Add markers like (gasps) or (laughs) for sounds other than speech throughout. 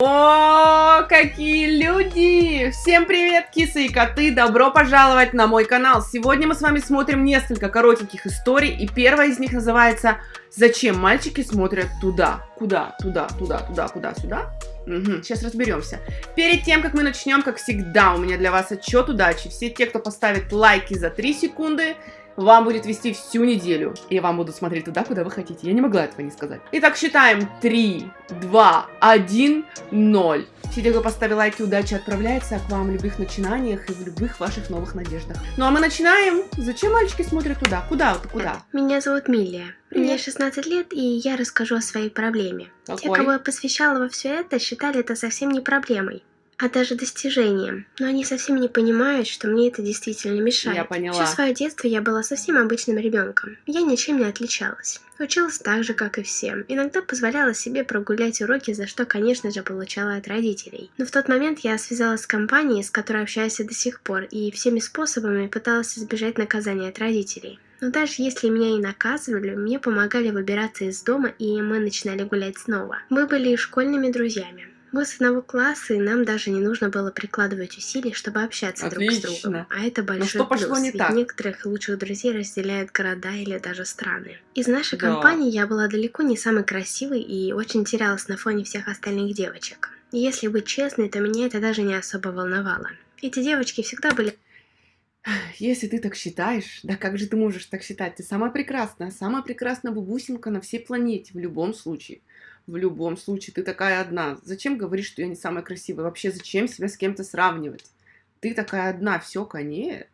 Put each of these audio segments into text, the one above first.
О, какие люди! Всем привет, кисы и коты! Добро пожаловать на мой канал! Сегодня мы с вами смотрим несколько коротеньких историй, и первая из них называется «Зачем мальчики смотрят туда?» Куда? Туда, туда, туда, куда, сюда? Угу, сейчас разберемся. Перед тем, как мы начнем, как всегда, у меня для вас отчет удачи. Все те, кто поставит лайки за 3 секунды, вам будет вести всю неделю. И вам будут смотреть туда, куда вы хотите. Я не могла этого не сказать. Итак, считаем 3, 2, 1, 0. Все те, кто поставил лайки, удачи отправляется к вам в любых начинаниях и в любых ваших новых надеждах. Ну а мы начинаем. Зачем мальчики смотрят туда? Куда? Куда? Меня зовут Милия. Мне 16 лет, и я расскажу о своей проблеме. Какой? Те, кого я посвящала во все это, считали это совсем не проблемой а даже достижением. Но они совсем не понимают, что мне это действительно мешает. Я поняла. Все свое детство я была совсем обычным ребенком. Я ничем не отличалась. Училась так же, как и все. Иногда позволяла себе прогулять уроки, за что, конечно же, получала от родителей. Но в тот момент я связалась с компанией, с которой общаюсь до сих пор, и всеми способами пыталась избежать наказания от родителей. Но даже если меня и наказывали, мне помогали выбираться из дома, и мы начинали гулять снова. Мы были школьными друзьями. Мы с одного класса, и нам даже не нужно было прикладывать усилий, чтобы общаться Отлично. друг с другом. А это большой Ну что плюс, пошло не ведь так? некоторых лучших друзей разделяют города или даже страны. Из нашей Да. компании я была далеко не самой красивой и очень терялась на фоне всех остальных девочек. И если быть честной, то меня это даже не особо волновало. Эти девочки всегда были Если ты так считаешь, да как же ты можешь так считать? Ты самая прекрасная, самая прекрасная бабусинка на всей планете, в любом случае. В любом случае, ты такая одна. Зачем говоришь, что я не самая красивая? Вообще, зачем себя с кем-то сравнивать? Ты такая одна, все, конец.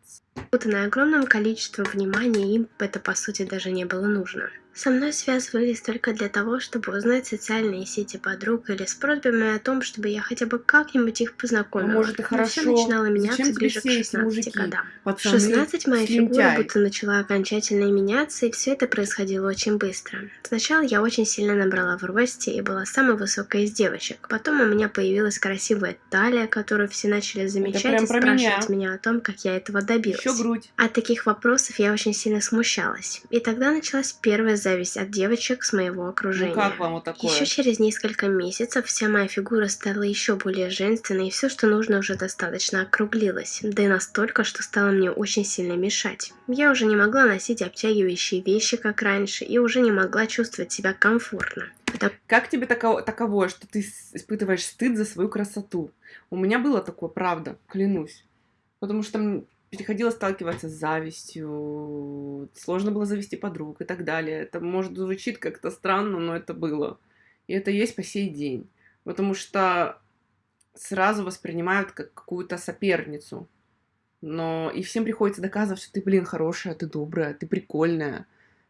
На огромном количестве внимания, им это по сути даже не было нужно. Со мной связывались только для того, чтобы узнать социальные сети подруг или с просьбами о том, чтобы я хотя бы как-нибудь их познакомила. Ну, может, и Но хорошо. всё начинало меняться Зачем ближе к все эти 16 мужики? годам. В Пацаны, 16 моя фигура слюнтяи. будто начала окончательно меняться, и все это происходило очень быстро. Сначала я очень сильно набрала в росте и была самой высокой из девочек. Потом у меня появилась красивая талия, которую все начали замечать и спрашивать меня о том, как я этого добилась. Еще грудь. От таких вопросов я очень сильно смущалась. И тогда началась первая зависть от девочек с моего окружения. Ну как вам вот такое? Еще через несколько месяцев вся моя фигура стала еще более женственной, и все, что нужно, уже достаточно округлилось. Да и настолько, что стало мне очень сильно мешать. Я уже не могла носить обтягивающие вещи, как раньше, и уже не могла чувствовать себя комфортно. Потому Как тебе таково, таковое, что ты испытываешь стыд за свою красоту? У меня было такое, правда, клянусь. Потому что приходилось сталкиваться с завистью, сложно было завести подруг и так далее. Это, может, звучит как-то странно, но это было. И это есть по сей день. Потому что сразу воспринимают как какую-то соперницу. Но и всем приходится доказывать, что ты, блин, хорошая, ты добрая, ты прикольная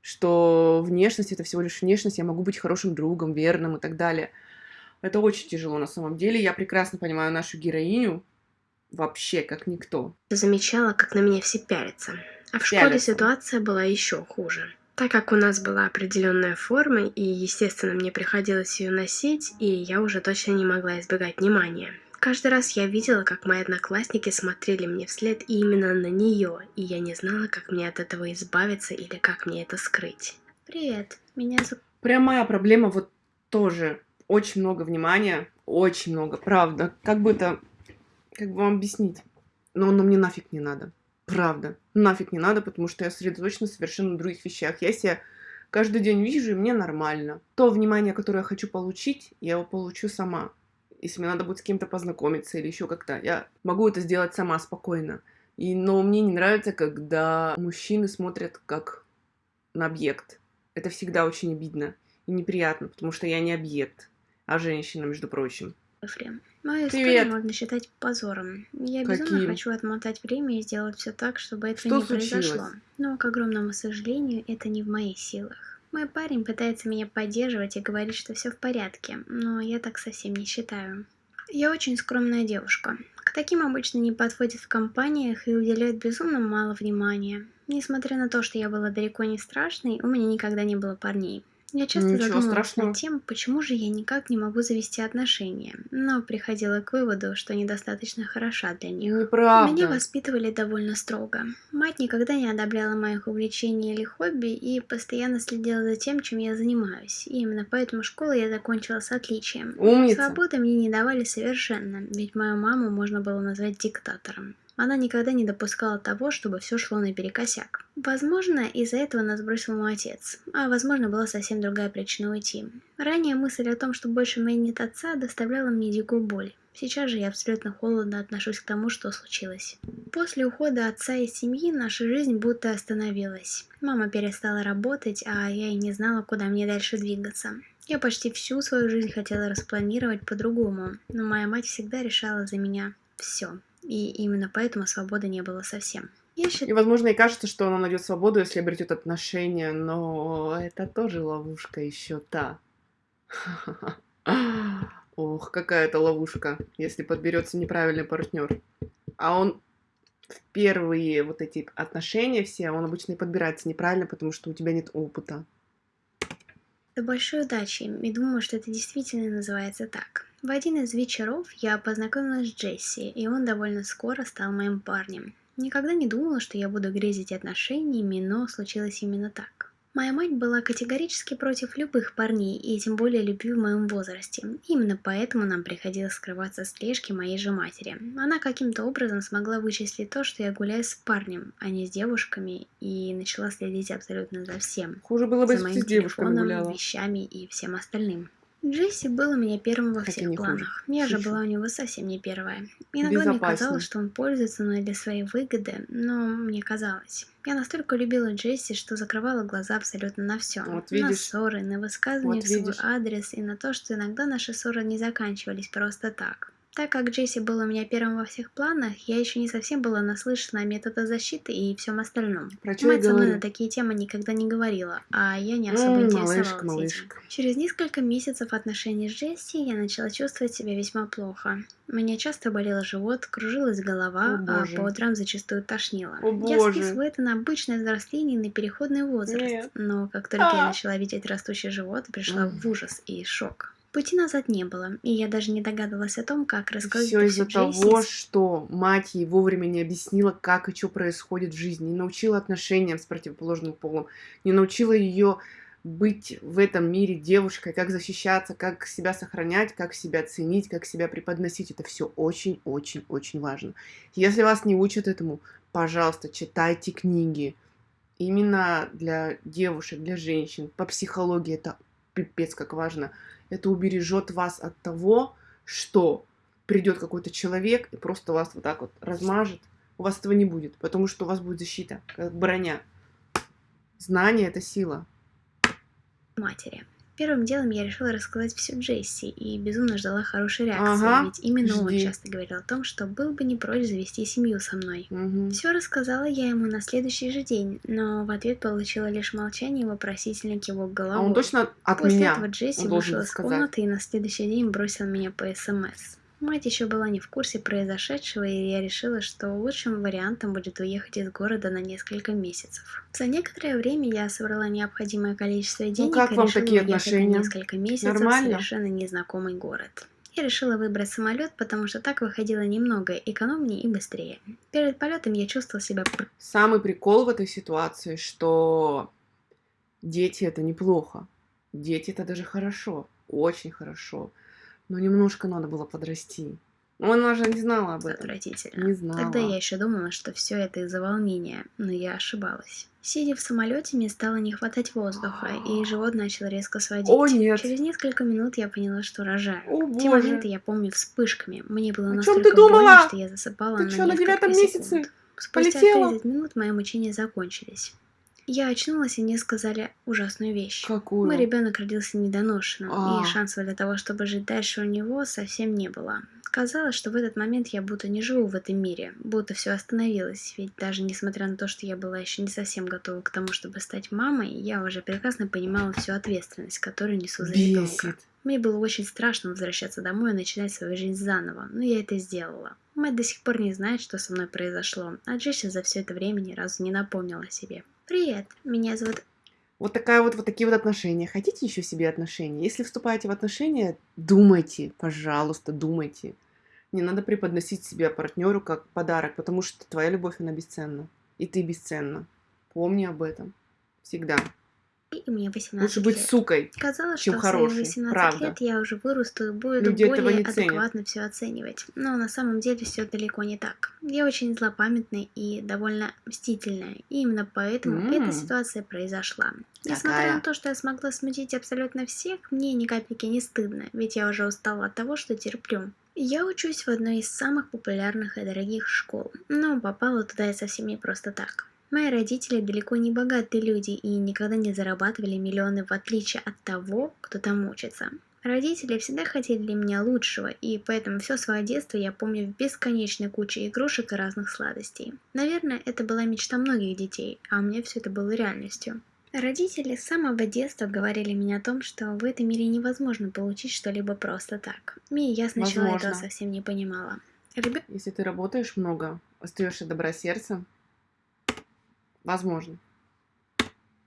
что внешность это всего лишь внешность, я могу быть хорошим другом, верным и так далее. Это очень тяжело на самом деле. Я прекрасно понимаю нашу героиню вообще как никто. замечала, как на меня все пялятся. А в школе Пялятся. ситуация была еще хуже. Так как у нас была определенная форма, и, естественно, мне приходилось ее носить, и я уже точно не могла избегать внимания. Каждый раз я видела, как мои одноклассники смотрели мне вслед и именно на нее, и я не знала, как мне от этого избавиться или как мне это скрыть. Привет, меня зовут... Прям моя проблема вот тоже. Очень много внимания, очень много, правда. Как бы это, как бы вам объяснить? Но оно мне нафиг не надо. Правда. Нафиг не надо, потому что я сосредоточена совершенно на других вещах. Я себя каждый день вижу, и мне нормально. То внимание, которое я хочу получить, я его получу сама. Если мне надо будет с кем-то познакомиться или еще как-то, я могу это сделать сама спокойно. И, но мне не нравится, когда мужчины смотрят как на объект. Это всегда очень обидно и неприятно, потому что я не объект, а женщина, между прочим. Ефрем. Мою Привет. историю можно считать позором. Я безумно Каким? хочу отмотать время и сделать все так, чтобы это Что не случилось? произошло. Но, к огромному сожалению, это не в моих силах. Мой парень пытается меня поддерживать и говорит, что все в порядке, но я так совсем не считаю. Я очень скромная девушка. К таким обычно не подходят в компаниях и уделяют безумно мало внимания. Несмотря на то, что я была далеко не страшной, у меня никогда не было парней. Я часто Ничего задумывалась страшного. над тем, почему же я никак не могу завести отношения, но приходила к выводу, что недостаточно хороша для них. Меня Неправда. воспитывали довольно строго. Мать никогда не одобряла моих увлечений или хобби и постоянно следила за тем, чем я занимаюсь. И именно поэтому школу я закончила с отличием. Умница. Свободы мне не давали совершенно, ведь мою маму можно было назвать диктатором. Она никогда не допускала того, чтобы все шло наперекосяк. Возможно, из-за этого нас бросил мой отец, а возможно, была совсем другая причина уйти. Ранее мысль о том, что больше меня нет отца, доставляла мне дикую боль. Сейчас же я абсолютно холодно отношусь к тому, что случилось. После ухода отца из семьи наша жизнь будто остановилась. Мама перестала работать, а я и не знала, куда мне дальше двигаться. Я почти всю свою жизнь хотела распланировать по-другому, но моя мать всегда решала за меня все. И именно поэтому свободы не было совсем. Я И, считаю, возможно, и кажется, что она найдет свободу, если обретет отношения, но это тоже ловушка еще та. (laughs) Ох, какая это ловушка, если подберется неправильный партнер. А он в первые вот эти отношения все, он обычно и подбирается неправильно, потому что у тебя нет опыта. большой удачи, и думаю, что это действительно называется так. В один из вечеров я познакомилась с Джесси, и он довольно скоро стал моим парнем. Никогда не думала, что я буду грезить отношениями, но случилось именно так. Моя мать была категорически против любых парней, и тем более любви в моем возрасте. Именно поэтому нам приходилось скрываться слежки моей же матери. Она каким-то образом смогла вычислить то, что я гуляю с парнем, а не с девушками, и начала следить абсолютно за всем. Хуже было бы, если с телефоном, гуляла. вещами и всем остальным. Джесси был у меня первым во всех не хуже. планах. Я же была у него совсем не первая. Иногда мне казалось, что он пользуется мной для своей выгоды, но мне казалось. Я настолько любила Джесси, что закрывала глаза абсолютно на все. Вот на ссоры, на высказывания Вот в свой видишь. адрес и на то, что иногда наши ссоры не заканчивались просто так. Так как Джесси был у меня первым во всех планах, я еще не совсем была наслышана о методах защиты и всем остальном. Про я Мать со мной на такие темы никогда не говорила, а я не особо М, интересовалась малышка, этим. Через несколько месяцев отношений с Джесси я начала чувствовать себя весьма плохо. У меня часто болел живот, кружилась голова, О, а по утрам зачастую тошнило. О, я боже. списываю это на обычное взросление и на переходный возраст, Нет. но как только я А. начала видеть растущий живот, пришла М. в ужас и шок. Пути назад не было, и я даже не догадывалась о том, как рассказать Все из-за того, что мать ей вовремя не объяснила, как и что происходит в жизни, не научила отношениям с противоположным полом, не научила ее быть в этом мире девушкой, как защищаться, как себя сохранять, как себя ценить, как себя преподносить. Это все очень-очень-очень важно. Если вас не учат этому, пожалуйста, читайте книги. Именно для девушек, для женщин, по психологии это пипец как важно. Это убережет вас от того, что придет какой-то человек и просто вас вот так вот размажет. У вас этого не будет, потому что у вас будет защита, как броня. Знание это сила. матери. Первым делом я решила рассказать все Джесси и безумно ждала хорошей реакции, Ага, ведь именно он жди. часто говорил о том, что был бы не прочь завести семью со мной. Мгм. Все рассказала я ему на следующий же день, но в ответ получила лишь молчание и вопросительный кивок А головой. он точно от После меня. этого Джесси он вышел из сказать. комнаты и на следующий день бросил меня по СМС. Мать еще была не в курсе произошедшего, и я решила, что лучшим вариантом будет уехать из города на несколько месяцев. За некоторое время я собрала необходимое количество денег Ну, как и вам решила такие отношения? на несколько месяцев Нормально? в совершенно незнакомый город. Я решила выбрать самолет, потому что так выходило немного экономнее и быстрее. Перед полетом я чувствовала себя Самый прикол в этой ситуации, что дети это неплохо. Дети это даже хорошо. Очень хорошо. Но немножко надо было подрасти. Но она же не знала об этом. отвратительно. Не знала. Тогда я еще думала, что все это из-за волнения, но я ошибалась. Сидя в самолете, мне стало не хватать воздуха, и живот начал резко сводить. О, нет. Через несколько минут я поняла, что рожаю. О, Те боже. моменты я помню вспышками. Мне было О настолько ты думала? больно, что я засыпала Ты на чё, на девятом секунд. месяце? Спустя Полетела? 30 минут мои мучения закончились. Я очнулась, и мне сказали ужасную вещь. Какую? Мой ребенок родился недоношенным, А. и шансов для того, чтобы жить дальше у него, совсем не было. Казалось, что в этот момент я будто не живу в этом мире, будто все остановилось, ведь даже несмотря на то, что я была еще не совсем готова к тому, чтобы стать мамой, я уже прекрасно понимала всю ответственность, которую несу за ребенка. Мне было очень страшно возвращаться домой и начинать свою жизнь заново, но я это сделала. Мать до сих пор не знает, что со мной произошло, а Джесси за все это время ни разу не напомнила о себе. «Привет, меня зовут Вот такая вот, вот такие вот отношения. Хотите еще себе отношения? Если вступаете в отношения, думайте, пожалуйста, думайте. Не надо преподносить себя партнеру как подарок, потому что твоя любовь, она бесценна. И ты бесценна. Помни об этом. Всегда и мне 18 Лучше быть лет. сукой, Казалось, чем что хорошей. в свои 18 Правда. лет я уже вырасту и буду Люди этого более адекватно все оценивать. Но на самом деле все далеко не так. Я очень злопамятная и довольно мстительная. И именно поэтому М. эта ситуация произошла. Несмотря Какая? на то, что я смогла смутить абсолютно всех, мне ни капельки не стыдно, ведь я уже устала от того, что терплю. Я учусь в одной из самых популярных и дорогих школ, но попала туда я совсем не просто так. Мои родители далеко не богатые люди и никогда не зарабатывали миллионы в отличие от того, кто там учится. Родители всегда хотели для меня лучшего, и поэтому все свое детство я помню в бесконечной куче игрушек и разных сладостей. Наверное, это была мечта многих детей, а у меня все это было реальностью. Родители с самого детства говорили мне о том, что в этом мире невозможно получить что-либо просто так. И я сначала Возможно. этого совсем не понимала. Ребё- Если ты работаешь много, остаешься добросердцем, возможно.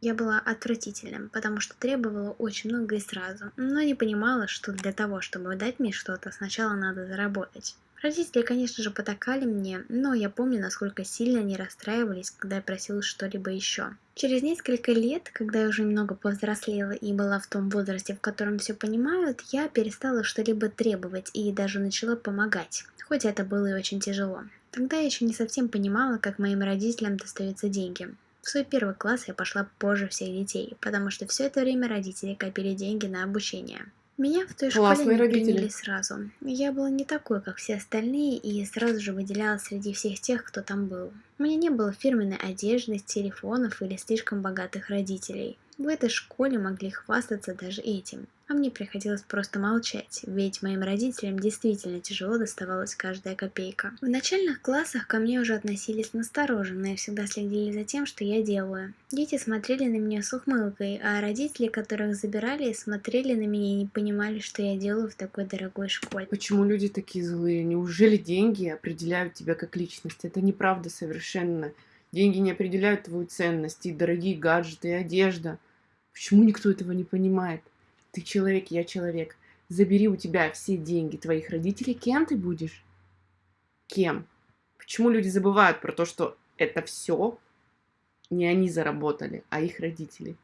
Я была отвратительным, потому что требовала очень много и сразу, но не понимала, что для того, чтобы дать мне что-то, сначала надо заработать. Родители, конечно же, потакали мне, но я помню, насколько сильно они расстраивались, когда я просила что-либо еще. Через несколько лет, когда я уже немного повзрослела и была в том возрасте, в котором все понимают, я перестала что-либо требовать и даже начала помогать, хоть это было и очень тяжело. Тогда я еще не совсем понимала, как моим родителям достаются деньги. В свой первый класс я пошла позже всех детей, потому что все это время родители копили деньги на обучение. Меня в той Классные школе не родители. приняли сразу. Я была не такой, как все остальные, и сразу же выделялась среди всех тех, кто там был. У меня не было фирменной одежды, телефонов или слишком богатых родителей. В этой школе могли хвастаться даже этим. А мне приходилось просто молчать, ведь моим родителям действительно тяжело доставалась каждая копейка. В начальных классах ко мне уже относились настороженно и всегда следили за тем, что я делаю. Дети смотрели на меня с ухмылкой, а родители, которых забирали, смотрели на меня и не понимали, что я делаю в такой дорогой школе. Почему люди такие злые? Неужели деньги определяют тебя как личность? Это неправда совершенно. Деньги не определяют твою ценность, и дорогие гаджеты, и одежда. Почему никто этого не понимает? Ты человек, я человек. Забери у тебя все деньги твоих родителей, кем ты будешь? Кем? Почему люди забывают про то, что это все не они заработали, а их родители?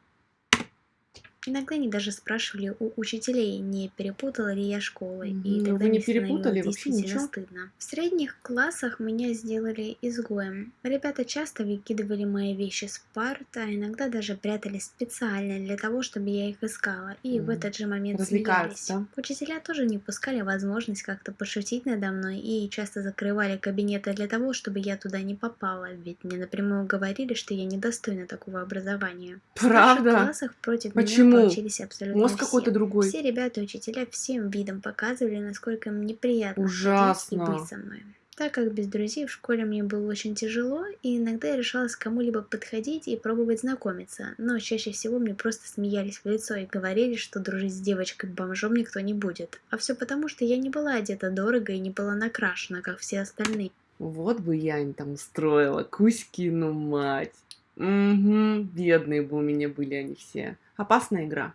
Иногда они даже спрашивали у учителей, не перепутала ли я школы, и Мгм, тогда ну не перепутали, вообще действительно ничего. стыдно. В средних классах меня сделали изгоем. Ребята часто выкидывали мои вещи с парт, а иногда даже прятались специально для того, чтобы я их искала, и в Мгм. этот же момент Развлекаются, смеялись. Учителя тоже не упускали возможность как-то пошутить надо мной и часто закрывали кабинеты для того, чтобы я туда не попала, ведь мне напрямую говорили, что я недостойна такого образования. В Правда? классах против Почему? меня получились абсолютно Мозг все. какой-то другой. Все ребята учителя всем видом показывали, насколько им неприятно и Ужасно. быть со мной. Так как без друзей в школе мне было очень тяжело, и иногда я решалась к кому-либо подходить и пробовать знакомиться, но чаще всего мне просто смеялись в лицо и говорили, что дружить с девочкой-бомжом никто не будет. А все потому, что я не была одета дорого и не была накрашена, как все остальные. Вот бы я им там устроила, Кузькину мать. Угу, бедные бы у меня были они все. Опасная игра.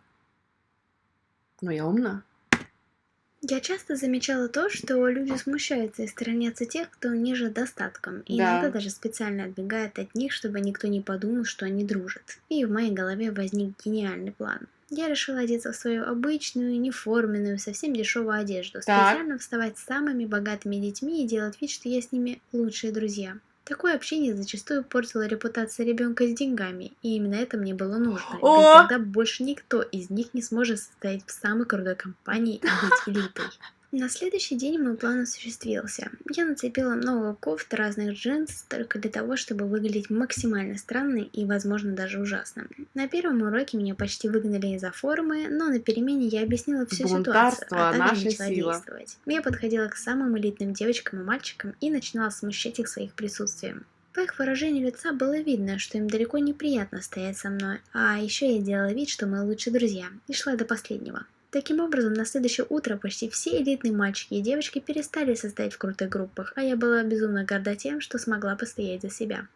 Но я умна. Я часто замечала то, что люди смущаются и сторонятся тех, кто ниже достатком, и Да. иногда даже специально отбегают от них, чтобы никто не подумал, что они дружат. И в моей голове возник гениальный план. Я решила одеться в свою обычную, неформенную, совсем дешевую одежду, Так. специально вставать с самыми богатыми детьми и делать вид, что я с ними лучшие друзья. Такое общение зачастую портило репутацию ребенка с деньгами, и именно это мне было нужно. (gasps) О! Ведь тогда больше никто из них не сможет состоять в самой крутой компании и быть элитой. На следующий день мой план осуществился. Я нацепила много кофт разных джинс только для того, чтобы выглядеть максимально странной и, возможно, даже ужасно. На первом уроке меня почти выгнали из-за формы, но на перемене я объяснила всю ситуацию, а также начала сила. действовать. Я подходила к самым элитным девочкам и мальчикам и начинала смущать их своих присутствием. По их выражению лица было видно, что им далеко неприятно стоять со мной, а еще я делала вид, что мы лучшие друзья, и шла до последнего. Таким образом, на следующее утро почти все элитные мальчики и девочки перестали состоять в крутых группах, а я была безумно горда тем, что смогла постоять за себя.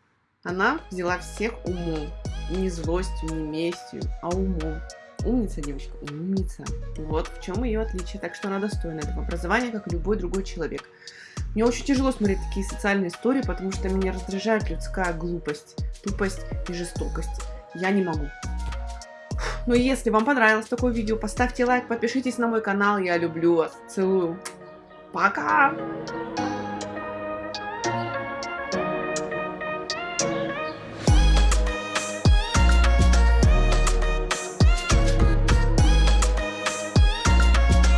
Она взяла всех умом. не злостью, не местью, а умом. Умница, девочка, умница. Вот в чем ее отличие. Так что она достойна этого образования, как и любой другой человек. Мне очень тяжело смотреть такие социальные истории, потому что меня раздражает людская глупость, тупость и жестокость. Я не могу. И если вам понравилось такое видео, поставьте лайк, подпишитесь на мой канал. Я люблю вас. Целую. Пока!